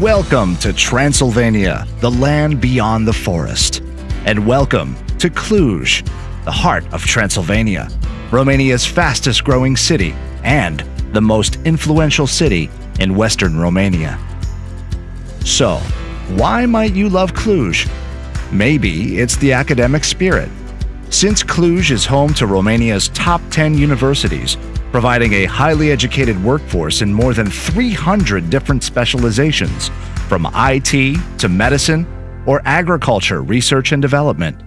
Welcome to Transylvania, the land beyond the forest. And welcome to Cluj, the heart of Transylvania, Romania's fastest growing city and the most influential city in Western Romania. So, why might you love Cluj? Maybe it's the academic spirit. Since Cluj is home to Romania's top 10 universities, providing a highly educated workforce in more than 300 different specializations, from IT to medicine or agriculture research and development.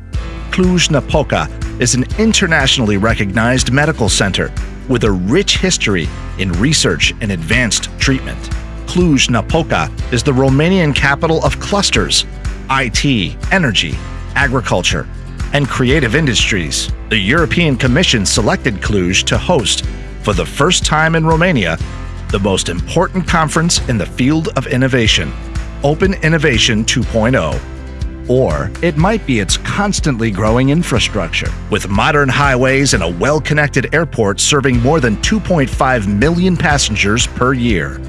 Cluj-Napoca is an internationally recognized medical center with a rich history in research and advanced treatment. Cluj-Napoca is the Romanian capital of clusters, IT, energy, agriculture, and creative industries. The European Commission selected Cluj to host for the first time in Romania, the most important conference in the field of innovation, Open Innovation 2.0. Or it might be its constantly growing infrastructure, with modern highways and a well connected airport serving more than 2.5 million passengers per year.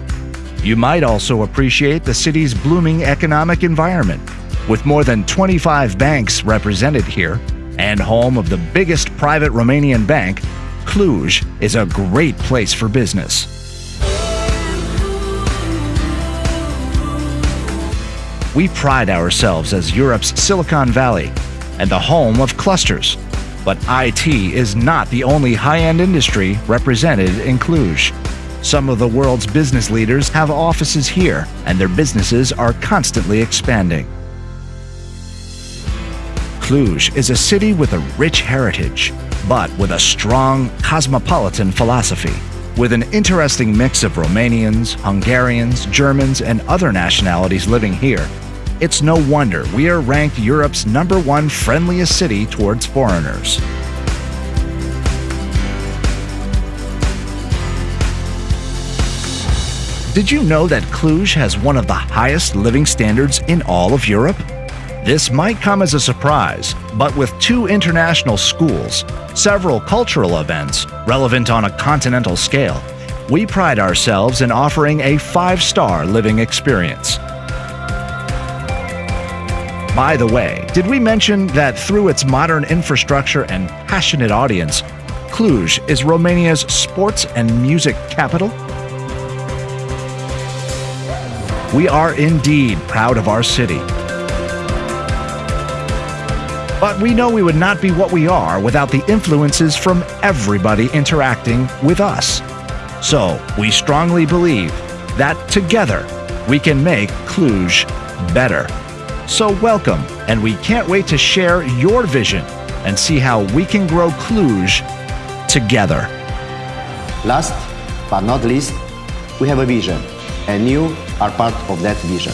You might also appreciate the city's blooming economic environment, with more than 25 banks represented here and home of the biggest private Romanian bank, Cluj is a great place for business. We pride ourselves as Europe's Silicon Valley and the home of clusters. But IT is not the only high-end industry represented in Cluj. Some of the world's business leaders have offices here, and their businesses are constantly expanding. Cluj is a city with a rich heritage, but with a strong cosmopolitan philosophy. With an interesting mix of Romanians, Hungarians, Germans, and other nationalities living here, it's no wonder we are ranked Europe's number one friendliest city towards foreigners. Did you know that Cluj has one of the highest living standards in all of Europe? This might come as a surprise, but with two international schools, several cultural events relevant on a continental scale, we pride ourselves in offering a five-star living experience. By the way, did we mention that through its modern infrastructure and passionate audience, Cluj is Romania's sports and music capital? We are indeed proud of our city but we know we would not be what we are without the influences from everybody interacting with us. So, we strongly believe that together we can make Cluj better. So, welcome, and we can't wait to share your vision and see how we can grow Cluj together. Last but not least, we have a vision, and you are part of that vision.